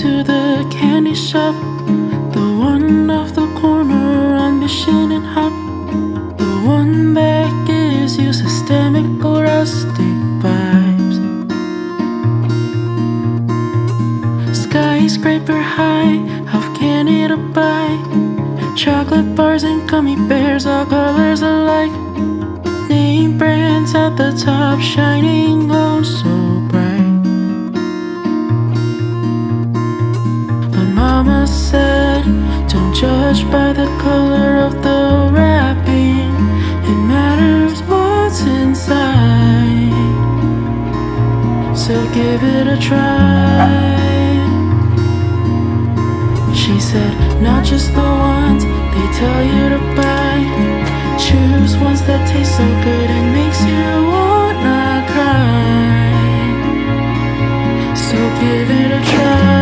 to the candy shop. The one off the corner on Mission and Hop. The one that gives you systemic or rustic vibes. Skyscraper high, half candy to buy. Chocolate bars and gummy bears, all colors alike. Name brands at the top, shining Don't judge by the color of the wrapping. It matters what's inside. So give it a try. She said, Not just the ones they tell you to buy. Choose ones that taste so good it makes you wanna cry. So give it a try.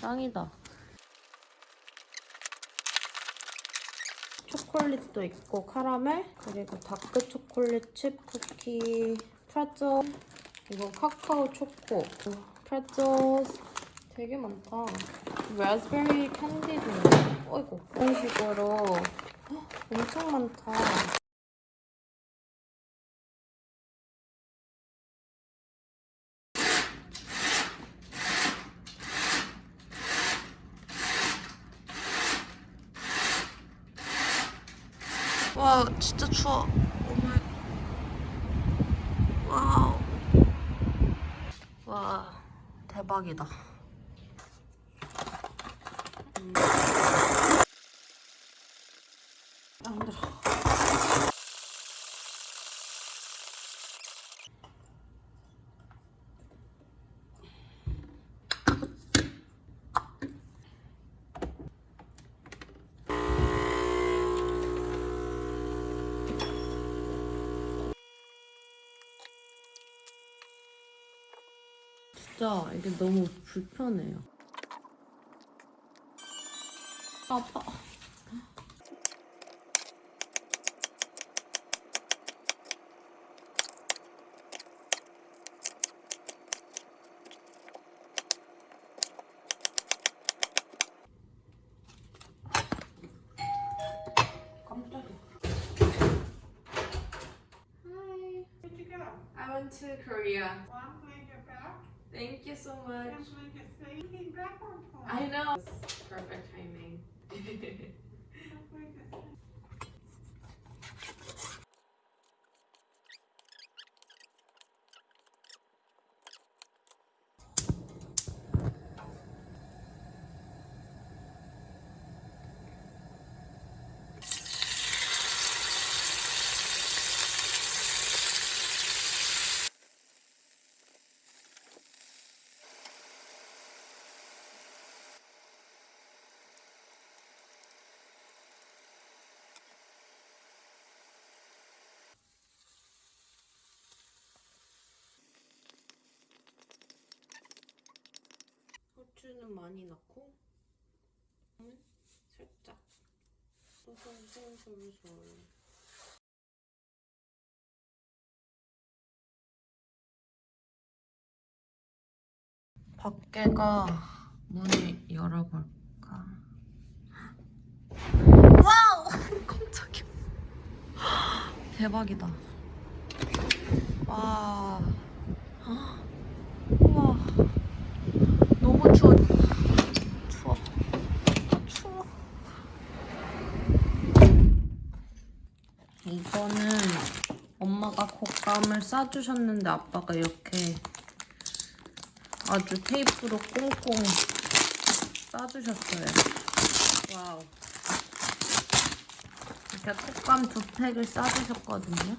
짱이다. 초콜릿도 있고 카라멜 그리고 dark 초콜릿 칩 쿠키 pretzel 이거 카카오 초코 pretzel 되게 많다. 라즈베리 캔디도 어이구 이런 식으로. 헉, 엄청 많다 와 진짜 추워. 오마이. 와우. 와 대박이다 음. 아 힘들어 진짜 이게 너무 불편해요. 아파 I know. Perfect timing. 후추는 많이 넣고 음, 살짝. 솔솔솔솔솔 밖에가 문을 열어볼까? 와우! 깜짝이야. 대박이다. 와 너무 추워. 추워. 추워. 이거는 곶감을 싸주셨는데 아빠가 이렇게 아주 테이프로 꽁꽁 싸주셨어요. 와우. 이렇게 곶감 두 팩을 싸주셨거든요.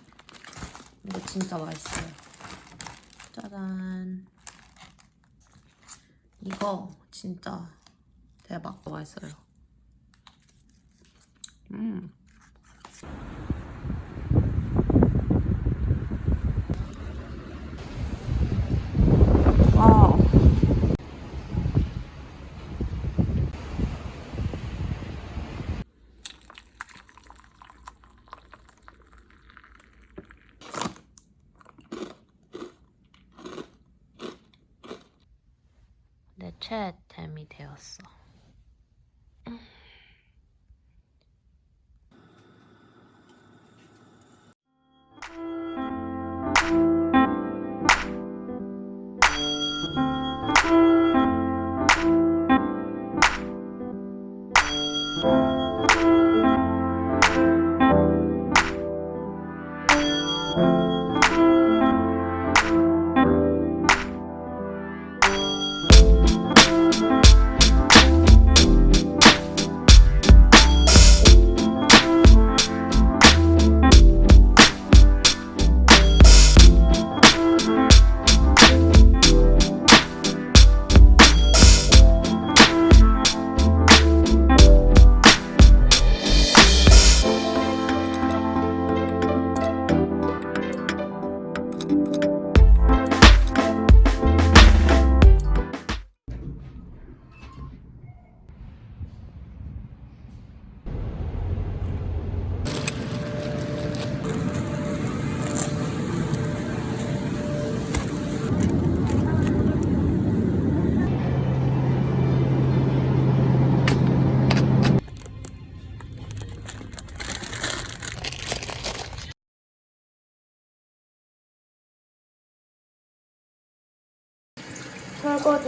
이거 진짜 맛있어요. 짜잔. 이거 진짜 대박 맛있어요. 음.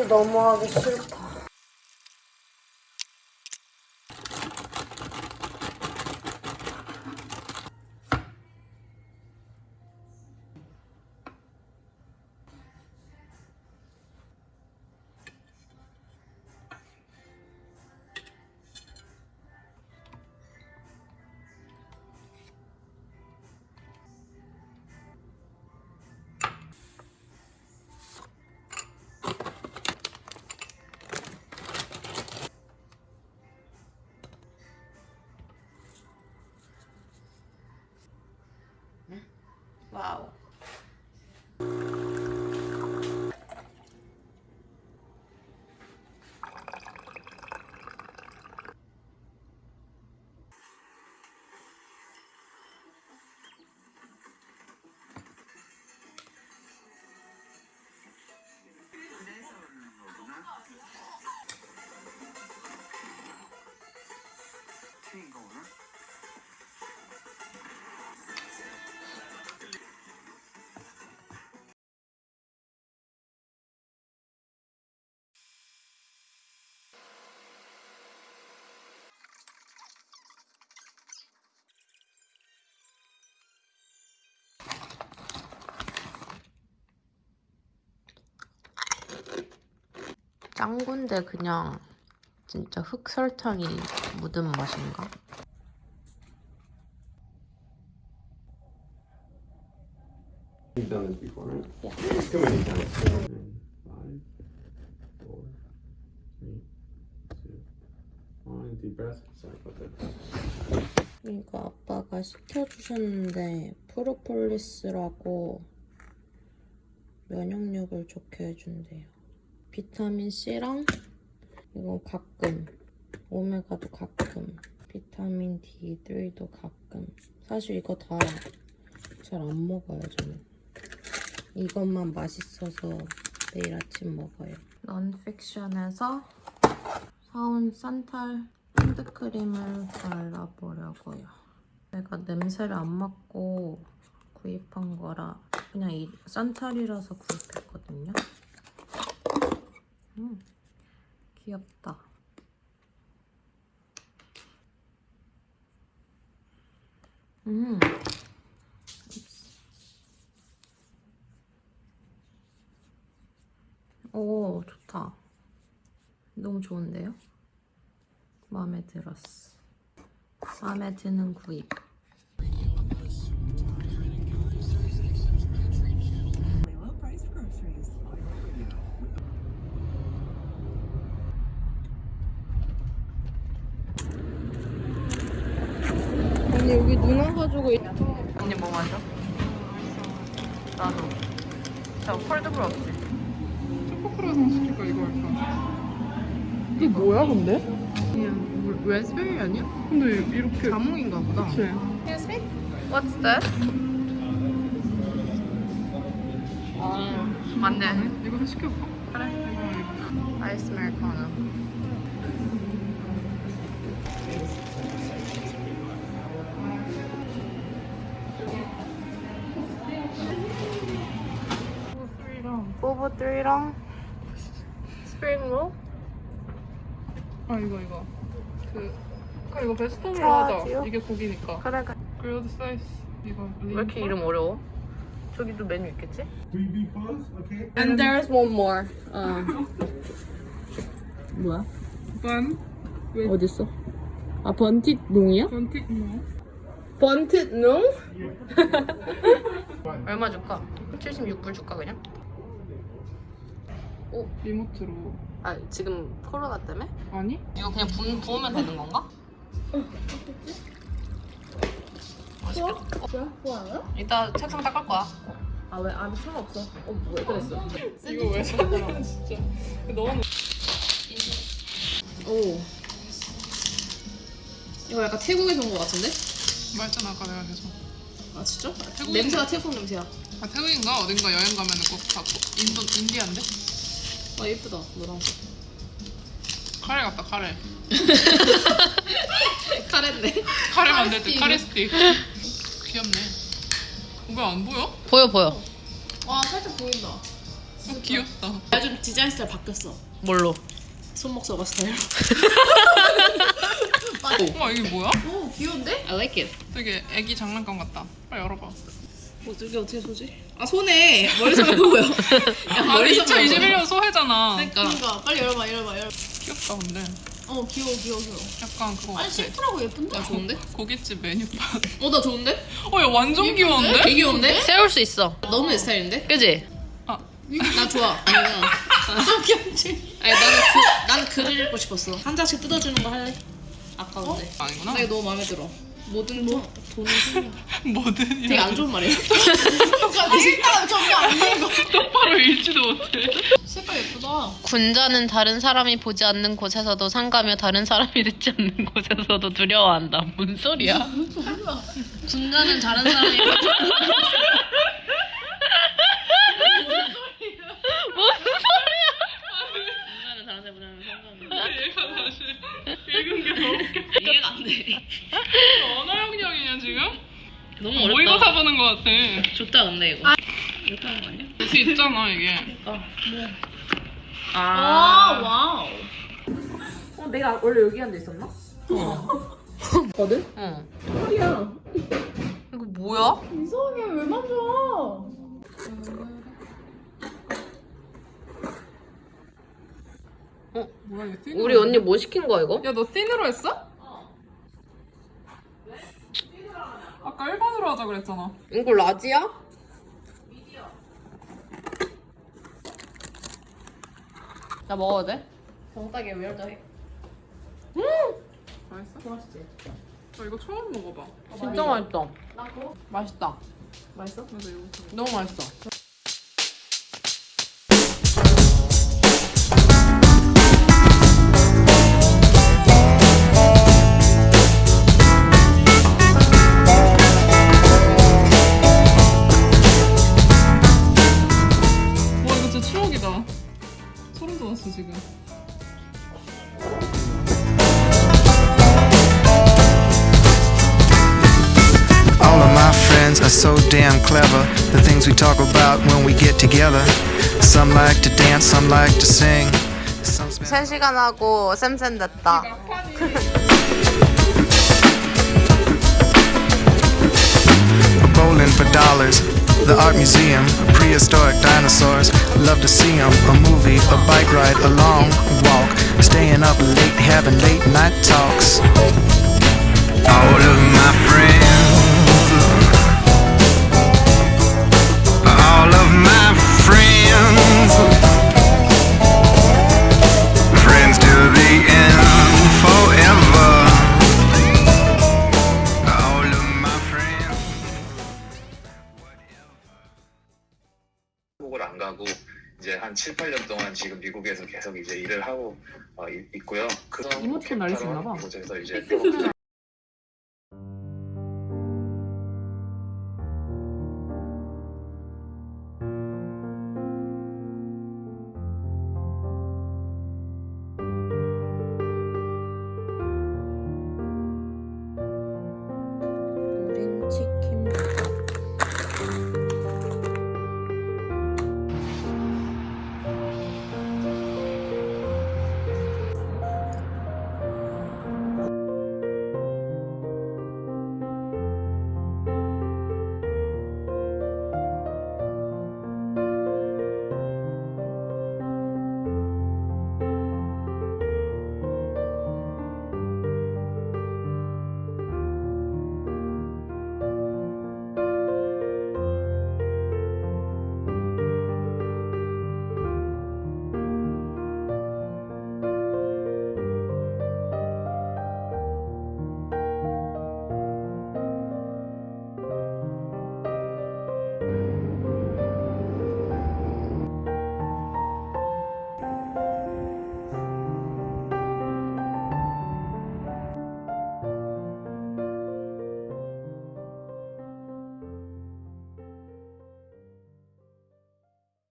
너무 하기 싫다. 짱구인데 그냥 진짜 흑설탕이 묻은 맛인가? You've done this before, right? Yeah. Too many times. Nine, five, four, three, two, one. Deep breath. Sorry about that. 이거 아빠가 시켜주셨는데 프로폴리스라고 면역력을 좋게 해준대요. 비타민 C랑 이건 가끔 오메가도 가끔 비타민 D3도 가끔 사실 이거 다 잘 안 먹어요 저는 이것만 맛있어서 매일 아침 먹어요. 넌픽션에서 사온 산탈 핸드크림을 발라보려고요. 내가 냄새를 안 맡고 구입한 거라 그냥 이 산탈이라서 구입했거든요. 음, 귀엽다. 음. 오, 오 좋다. 너무 좋은데요? 마음에 들었어. 마음에 드는 구입. low priced groceries. 언니 여기 눈 언니 뭐 마셔? 나도 저 콜드브루 없지? 초코크로상 시킬까 이거 할까? 이게 뭐야 근데? 그냥 레즈베리 아니야? 근데 이렇게 자몽인가 보다. 그치? What's this? 어 맞네 이거 좀 시켜볼까? 그래. 아이스 아메리카노 보보 3랑 스프링 롤? 아 이거 이거 그 그럼 이거 베스트로? 하자 이게 고기니까 그래 그래 그래도 사이즈 이거 왜 이렇게 이름 어려워? 저기도 메뉴 있겠지? And there's one more. 어. 뭐야? 반 어딨어? 아 번tit 농이야? 번틱 뭐 번tit 농? 얼마 줄까? 76불 줄까 그냥? 리모트로 아 지금 코로나 때문에? 아니? 이거 그냥 부, 부으면 되는 건가? 맛있겠다. 이따 책상 닦을 거야. 아왜 안에 차 없어? 어 뭐야 그랬어? 이거 왜 사냐 진짜 너무 오. 이거 약간 태국에서 온 거 같은데? 말했잖아 아까 내가 계속 아 진짜? 태국 냄새가 태국 냄새야. 아 태국인가 어딘가 여행 가면은 꼭 갖고 인도 인디안데 아 예쁘다 노란색. 카레 같다 카레 카레인데? 카레 만들 때 카레 스틱 귀엽네 왜 안 보여? 보여 보여. 와 살짝 보인다. 어, 귀엽다 요즘 디자인 스타일 바뀌었어. 뭘로? 손목 서버 스타일. 우와 이게 뭐야? 오 귀여운데? I like it. 되게 애기 장난감 같다 빨리 열어봐 어떻게 어떻게 소지? 아 손에 머리서 보여. 야, 아 머리서 보여. 2021년 소해잖아 그러니까. 그러니까 빨리 열어봐 열어봐 열어. 귀엽다 근데 어 귀여워 귀여워 귀여워. 약간 그거 아니 심플하고 예쁜데? 야 좋은데? 고깃집 메뉴판 어나 좋은데? 어야 완전 귀여운데? 되게 귀여운데? 세울 수 있어. 너무 내 스타일인데? 그지? 아나 좋아. 아니면 좀 귀엽지? 아니 나는 그, 나는 글을 읽고 싶었어. 한 장씩 뜯어주는 거 할래? 아까운데. 아니구나 나 이거 너무 마음에 들어. 뭐든 뭐? 돈은 생각. 뭐든 되게 안 좋은 말이야. 색깔 전혀 안 읽어. 똑바로 읽지도 못해 색깔 예쁘다. 군자는 다른 사람이 보지 않는 곳에서도 상가며 다른 사람이 듣지 않는 곳에서도 두려워한다. 뭔 소리야? 군자는 다른 사람이 군자는 다른 사람이 보자면 얘가 다시 읽은 게 너무 웃겨 이해가 안 돼. 언어 영역이냐 지금? 너무 모의고사 어렵다. 보는 거 같아 좋다 근데 이거. 이렇게 하는 거 아니야? 볼수 있잖아 이게 아, 와우. 어, 내가 원래 여기 앉아 있었나? 거든? 응. 털이야. 이거 뭐야? 이상해 왜 만져? 뭐야 이거 띠 우리 언니 뭐 시킨 거야 이거? 야너 띠으로 했어? 아까 1번으로 하자 그랬잖아 이거 라지야? 나 먹어도 돼? 정딱이 왜 이렇게 해? 맛있어? 맛있지 나 이거 처음 먹어봐 진짜 맛있다. 맛있다. 맛있어? 맞아 이거 좀- 너무 맛있어. friends are so damn clever. The things we talk about when we get together. Some like to dance, some like to sing. Some spend 3시간 하고 쌤쌤 됐다. bowling for dollars. the art museum, prehistoric dinosaurs. Love to see 'em. A movie, a bike ride, a long walk. Staying up late, having late night talks. All of my friends. Of my friends. Friends to the end, forever. All of my friends. 한국을 안 가고 이제 한 7, 8년 동안 지금 미국에서 계속 이제 일을 하고 어, 있- 있고요. 그 이모티콘 있나 봐. 곳에서 이제 또